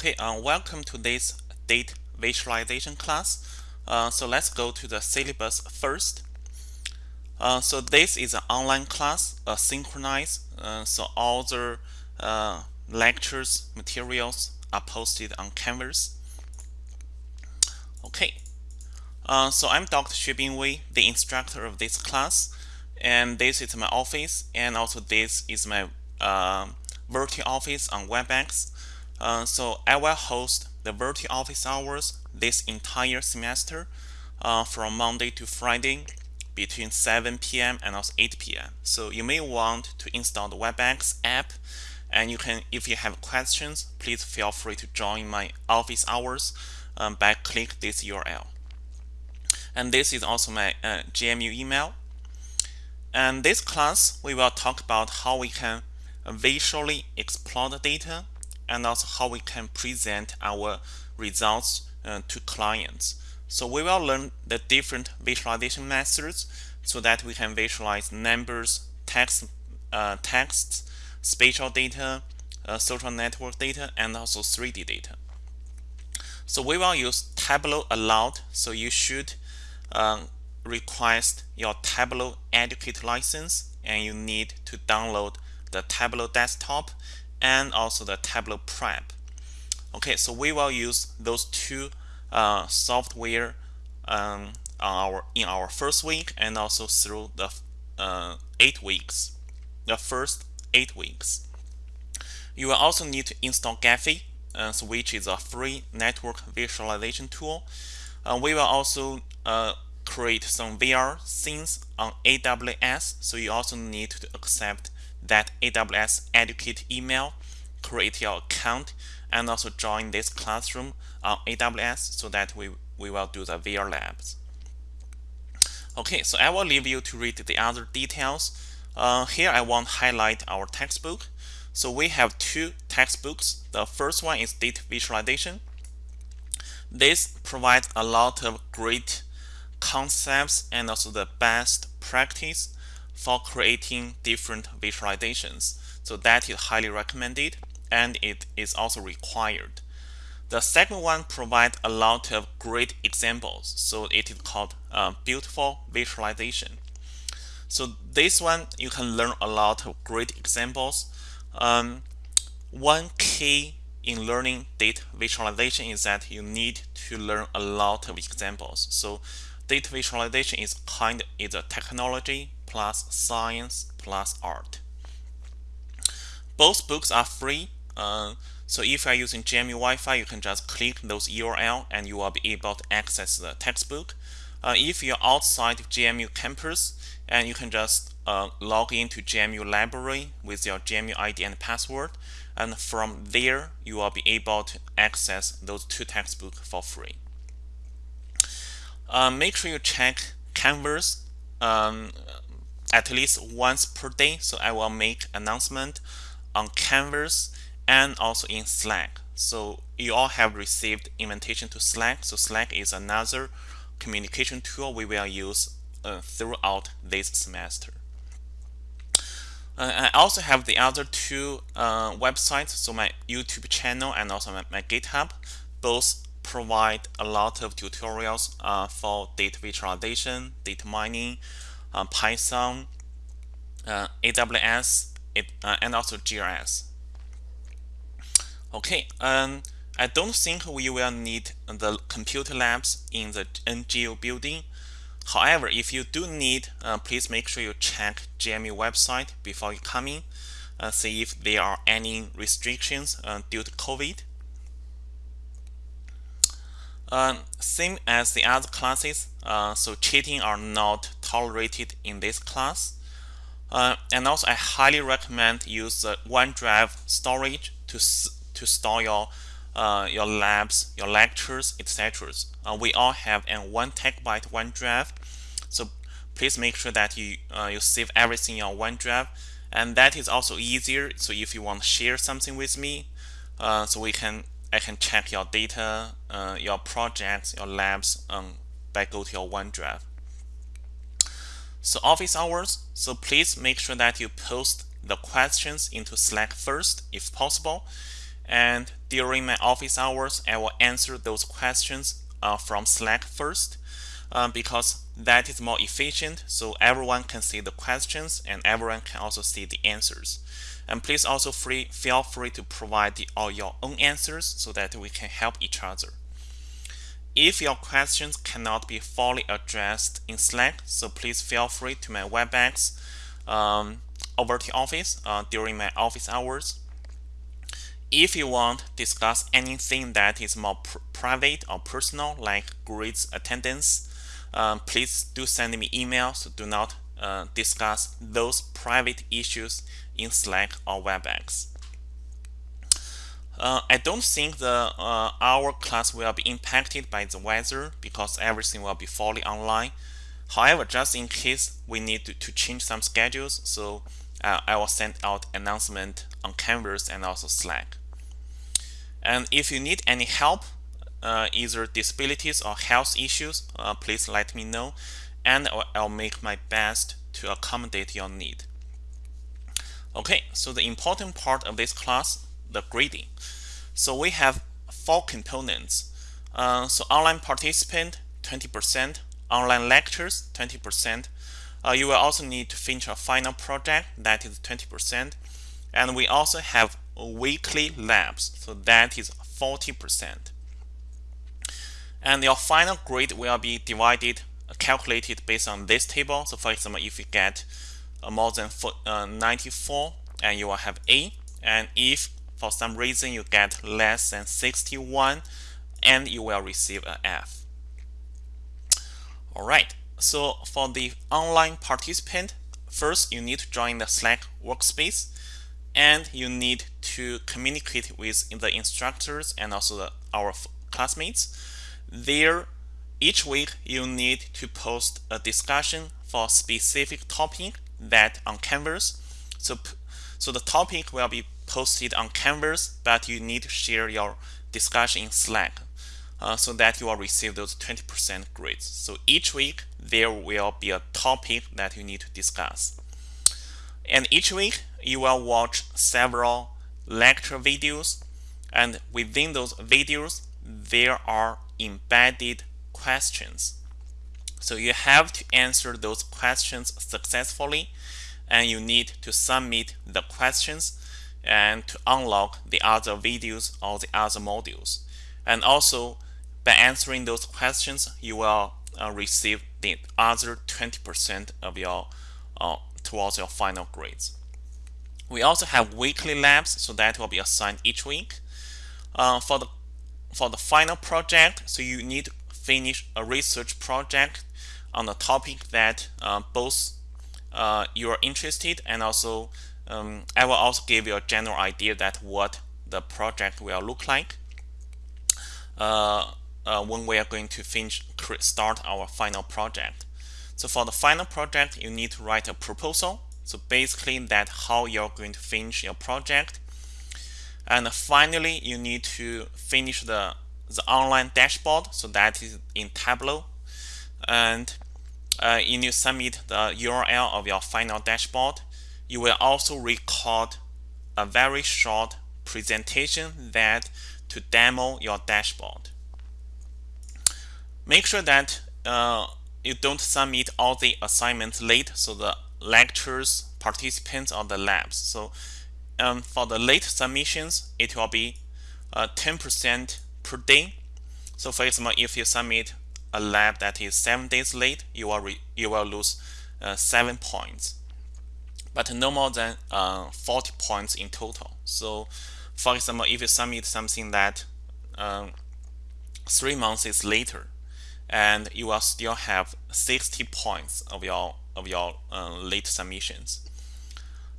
Okay, uh, welcome to this data visualization class. Uh, so let's go to the syllabus first. Uh, so this is an online class, uh, synchronized. Uh, so all the uh, lectures materials are posted on Canvas. Okay, uh, so I'm Dr. Xuebing Wei, the instructor of this class, and this is my office, and also this is my virtual office on WebEx. Uh, so I will host the virtual office hours this entire semester uh, from Monday to Friday between 7 p.m. and also 8 p.m. So you may want to install the WebEx app and you can if you have questions please feel free to join my office hours um, by click this URL. And this is also my uh, GMU email. And this class we will talk about how we can visually explore the data and also how we can present our results uh, to clients. So we will learn the different visualization methods so that we can visualize numbers, text, uh, texts, spatial data, uh, social network data, and also 3D data. So we will use Tableau a lot. So you should um, request your Tableau Educate license and you need to download the Tableau desktop and also the Tableau Prep. Okay, so we will use those two uh, software um, our in our first week and also through the uh, eight weeks, the first eight weeks. You will also need to install Gephi, uh, which is a free network visualization tool. Uh, we will also uh, create some VR scenes on AWS, so you also need to accept that AWS Educate email, create your account, and also join this classroom on AWS so that we, we will do the VR labs. Okay, so I will leave you to read the other details. Uh, here I want to highlight our textbook. So we have two textbooks. The first one is Data Visualization. This provides a lot of great concepts and also the best practice for creating different visualizations. So that is highly recommended and it is also required. The second one provides a lot of great examples. So it is called uh, Beautiful Visualization. So this one, you can learn a lot of great examples. Um, one key in learning data visualization is that you need to learn a lot of examples. So data visualization is kind is a technology plus science plus art. Both books are free. Uh, so if you are using GMU Wi-Fi, you can just click those URL and you will be able to access the textbook. Uh, if you're outside GMU campus, and you can just uh, log into GMU library with your GMU ID and password, and from there you will be able to access those two textbooks for free. Uh, make sure you check Canvas um, at least once per day. So I will make announcement on Canvas and also in Slack. So you all have received invitation to Slack. So Slack is another communication tool we will use uh, throughout this semester. Uh, I also have the other two uh, websites, so my YouTube channel and also my, my GitHub. Both provide a lot of tutorials uh, for data visualization, data mining, uh, Python, uh, AWS, it, uh, and also GIS. Okay, um, I don't think we will need the computer labs in the NGO building. However, if you do need, uh, please make sure you check GMU website before you come in, uh, see if there are any restrictions due to COVID. Uh, same as the other classes, uh, so cheating are not tolerated in this class. Uh, and also, I highly recommend use the OneDrive storage to to store your uh, your labs, your lectures, etc. Uh, we all have an one terabyte OneDrive, so please make sure that you uh, you save everything in OneDrive, and that is also easier. So if you want to share something with me, so we can I can check your data, uh, your projects, your labs um, by go to your OneDrive. So office hours, so please make sure that you post the questions into Slack first if possible. and during my office hours I will answer those questions uh, from Slack first um, because that is more efficient so everyone can see the questions and everyone can also see the answers and please also free feel free to provide the, all your own answers so that we can help each other if your questions cannot be fully addressed in Slack so please feel free to my WebEx um, over the office uh, during my office hours if you want to discuss anything that is more pr private or personal like grades attendance um, please do send me email so do not uh, discuss those private issues in Slack or WebEx. Uh, I don't think the uh, our class will be impacted by the weather because everything will be fully online. However, just in case we need to, to change some schedules, so uh, I will send out announcement on Canvas and also Slack. And if you need any help, uh, either disabilities or health issues, uh, please let me know and I'll make my best to accommodate your need. Okay, so the important part of this class, the grading. So we have four components. Uh, so online participant, 20%, online lectures, 20%. Uh, you will also need to finish a final project, that is 20%. And we also have weekly labs, so that is 40% and your final grade will be divided calculated based on this table so for example if you get uh, more than uh, 94 and you will have A and if for some reason you get less than 61 and you will receive an F. Alright so for the online participant first you need to join the Slack workspace and you need to communicate with the instructors and also the, our classmates. There, each week you need to post a discussion for specific topic that on Canvas. So, so the topic will be posted on Canvas, but you need to share your discussion in Slack uh, so that you will receive those 20% grades. So each week there will be a topic that you need to discuss. And each week you will watch several lecture videos and within those videos there are embedded questions. So you have to answer those questions successfully and you need to submit the questions and to unlock the other videos or the other modules. And also by answering those questions, you will uh, receive the other 20% of your uh, towards your final grades. We also have weekly labs, so that will be assigned each week. Uh, for the for the final project, so you need to finish a research project on a topic that uh, both uh, you are interested and also um, I will also give you a general idea that what the project will look like uh, uh when we are going to finish start our final project. So for the final project, you need to write a proposal. So basically that how you're going to finish your project and finally, you need to finish the, the online dashboard. So that is in Tableau. And uh, you need to submit the URL of your final dashboard. You will also record a very short presentation that to demo your dashboard. Make sure that uh, you don't submit all the assignments late so the lectures, participants, or the labs. So um, for the late submissions, it will be 10% uh, per day. So for example, if you submit a lab that is seven days late, you will you will lose uh, seven points, but no more than uh, 40 points in total. So for example, if you submit something that um, three months later, and you will still have 60 points of your of your uh, late submissions.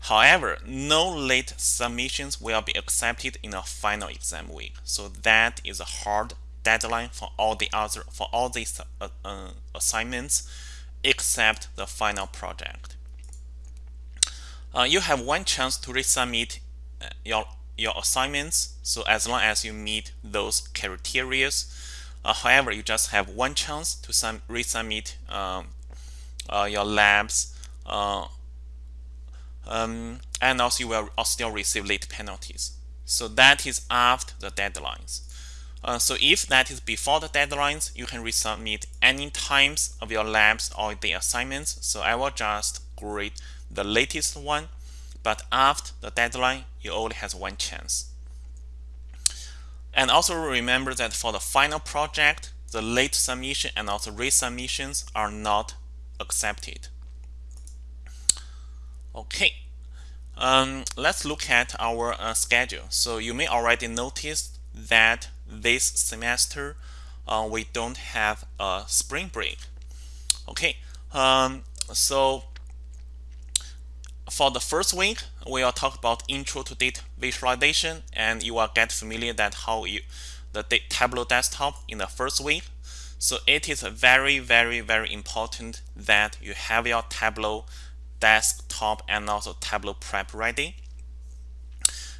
However, no late submissions will be accepted in a final exam week. So that is a hard deadline for all the other for all these uh, uh, assignments except the final project. Uh, you have one chance to resubmit uh, your your assignments. So as long as you meet those criteria. Uh, however, you just have one chance to resubmit um, uh, your labs um, and also you will still receive late penalties. So that is after the deadlines. Uh, so if that is before the deadlines, you can resubmit any times of your labs or the assignments. So I will just grade the latest one, but after the deadline, you only has one chance. And also remember that for the final project, the late submission and also resubmissions are not accepted. Okay, um, let's look at our uh, schedule. So you may already notice that this semester uh, we don't have a spring break. Okay, um, so for the first week, we will talk about intro to data visualization, and you will get familiar that how you the Tableau desktop in the first week. So it is very, very, very important that you have your Tableau desktop and also Tableau prep ready.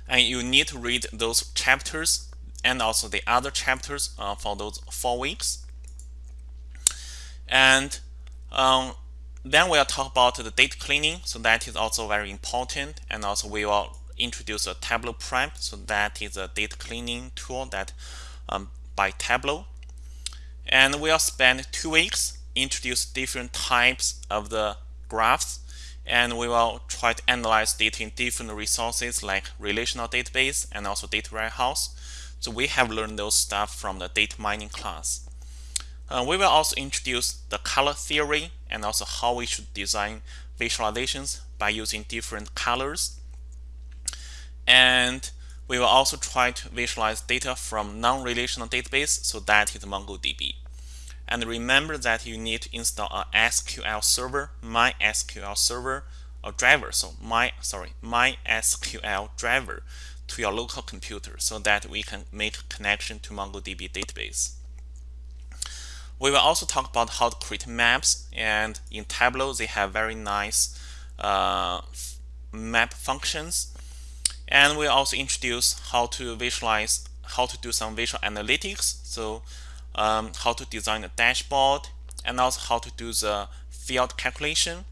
And you need to read those chapters and also the other chapters uh, for those four weeks. And um, then we'll talk about the data cleaning. So that is also very important. And also we will introduce a Tableau prep. So that is a data cleaning tool that um, by Tableau. And we'll spend two weeks introduce different types of the graphs and we will try to analyze data in different resources like relational database and also data warehouse. So we have learned those stuff from the data mining class. Uh, we will also introduce the color theory and also how we should design visualizations by using different colors. And we will also try to visualize data from non-relational database, so that is MongoDB. And remember that you need to install a SQL server, MySQL server, a driver, so my sorry, MySQL driver to your local computer so that we can make connection to MongoDB database. We will also talk about how to create maps and in Tableau they have very nice uh, map functions and we'll also introduce how to visualize how to do some visual analytics so um, how to design a dashboard and also how to do the field calculation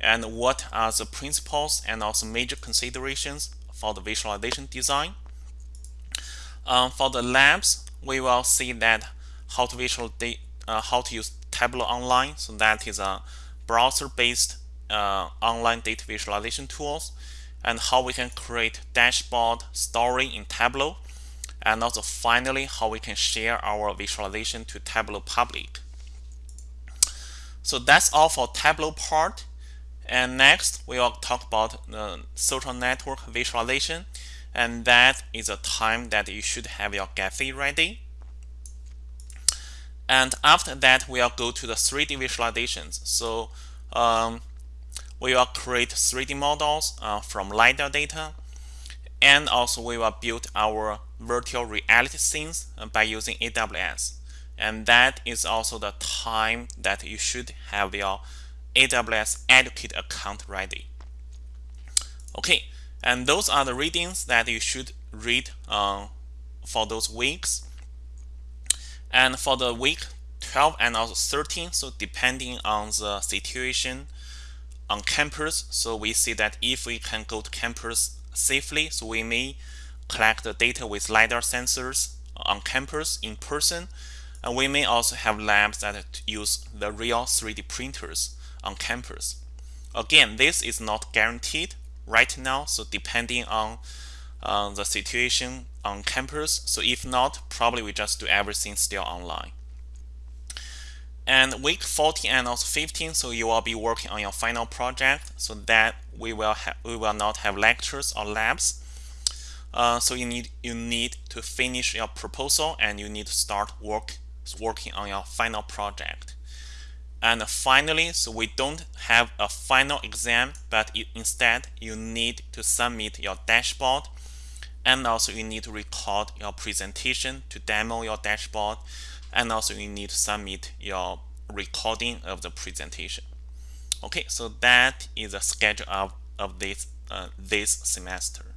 and what are the principles and also major considerations for the visualization design. Um, for the labs, we will see that how to visual uh, how to use Tableau Online. So that is a browser-based uh, online data visualization tools and how we can create dashboard story in Tableau and also finally how we can share our visualization to Tableau public. So that's all for Tableau part. And next, we will talk about the social network visualization. And that is a time that you should have your Gephi ready. And after that, we'll go to the 3D visualizations. So um, we will create 3D models uh, from LiDAR data. And also we will build our virtual reality scenes uh, by using AWS. And that is also the time that you should have your AWS Educate account ready. Okay, and those are the readings that you should read uh, for those weeks. And for the week 12 and also 13, so depending on the situation on campus, so we see that if we can go to campus safely, so we may collect the data with LiDAR sensors on campus in person. And we may also have labs that use the real 3D printers on campus. Again, this is not guaranteed right now, so depending on uh, the situation on campus. So if not, probably we just do everything still online. And week 14 and also 15, so you will be working on your final project, so that we will we will not have lectures or labs. Uh, so you need you need to finish your proposal and you need to start work working on your final project. And finally, so we don't have a final exam, but instead you need to submit your dashboard and also you need to record your presentation to demo your dashboard and also you need to submit your recording of the presentation. Okay, so that is the schedule of, of this, uh, this semester.